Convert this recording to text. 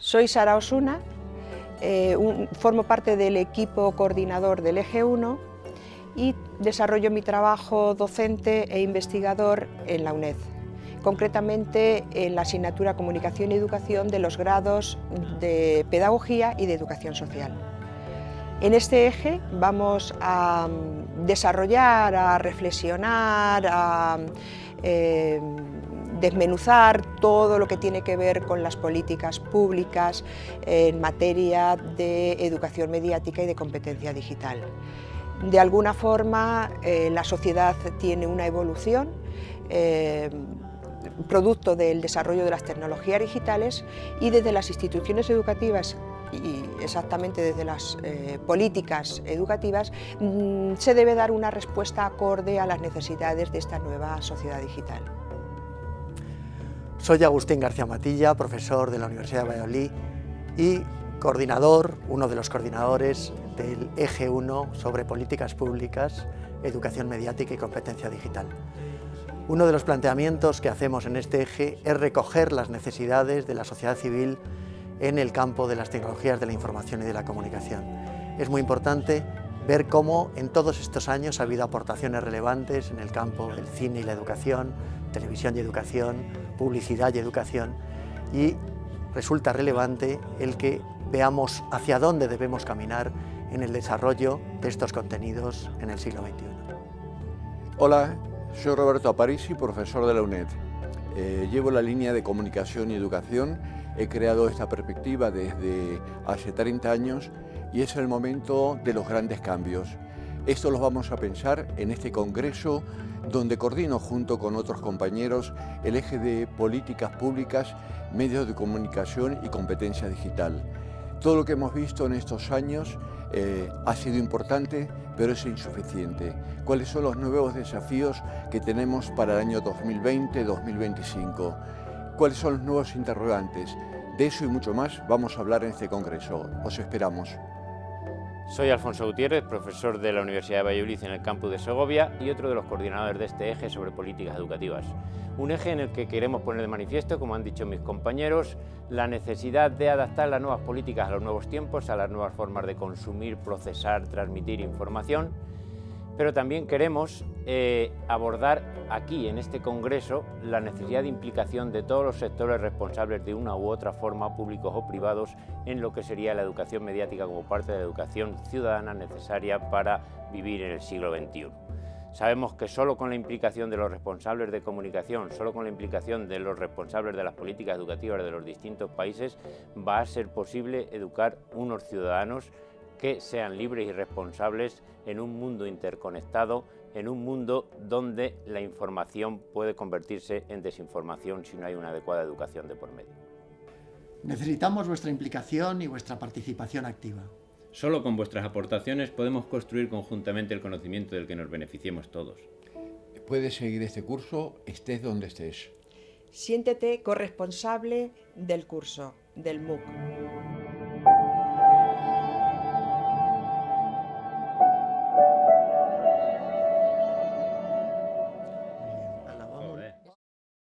Soy Sara Osuna, eh, formo parte del equipo coordinador del Eje 1 y desarrollo mi trabajo docente e investigador en la UNED, concretamente en la asignatura Comunicación y Educación de los grados de Pedagogía y de Educación Social. En este eje vamos a desarrollar, a reflexionar, a eh, desmenuzar todo lo que tiene que ver con las políticas públicas en materia de educación mediática y de competencia digital. De alguna forma eh, la sociedad tiene una evolución eh, producto del desarrollo de las tecnologías digitales y desde las instituciones educativas y exactamente desde las eh, políticas educativas mm, se debe dar una respuesta acorde a las necesidades de esta nueva sociedad digital. Soy Agustín García Matilla, profesor de la Universidad de Valladolid y coordinador, uno de los coordinadores del Eje 1 sobre políticas públicas, educación mediática y competencia digital. Uno de los planteamientos que hacemos en este eje es recoger las necesidades de la sociedad civil en el campo de las tecnologías de la información y de la comunicación. Es muy importante ver cómo en todos estos años ha habido aportaciones relevantes en el campo del cine y la educación, televisión y educación, publicidad y educación, y resulta relevante el que veamos hacia dónde debemos caminar en el desarrollo de estos contenidos en el siglo XXI. Hola, soy Roberto Aparici, profesor de la UNED. Eh, llevo la línea de comunicación y educación, he creado esta perspectiva desde hace 30 años y es el momento de los grandes cambios. Esto lo vamos a pensar en este congreso donde coordino junto con otros compañeros el eje de políticas públicas, medios de comunicación y competencia digital. Todo lo que hemos visto en estos años eh, ha sido importante, pero es insuficiente. ¿Cuáles son los nuevos desafíos que tenemos para el año 2020-2025? ¿Cuáles son los nuevos interrogantes? De eso y mucho más vamos a hablar en este congreso. Os esperamos. Soy Alfonso Gutiérrez, profesor de la Universidad de Valladolid en el campus de Segovia y otro de los coordinadores de este eje sobre políticas educativas. Un eje en el que queremos poner de manifiesto, como han dicho mis compañeros, la necesidad de adaptar las nuevas políticas a los nuevos tiempos, a las nuevas formas de consumir, procesar, transmitir información pero también queremos eh, abordar aquí, en este Congreso, la necesidad de implicación de todos los sectores responsables de una u otra forma, públicos o privados, en lo que sería la educación mediática como parte de la educación ciudadana necesaria para vivir en el siglo XXI. Sabemos que solo con la implicación de los responsables de comunicación, solo con la implicación de los responsables de las políticas educativas de los distintos países, va a ser posible educar unos ciudadanos que sean libres y responsables en un mundo interconectado, en un mundo donde la información puede convertirse en desinformación si no hay una adecuada educación de por medio. Necesitamos vuestra implicación y vuestra participación activa. Solo con vuestras aportaciones podemos construir conjuntamente el conocimiento del que nos beneficiemos todos. Puedes seguir este curso estés donde estés. Siéntete corresponsable del curso, del MOOC.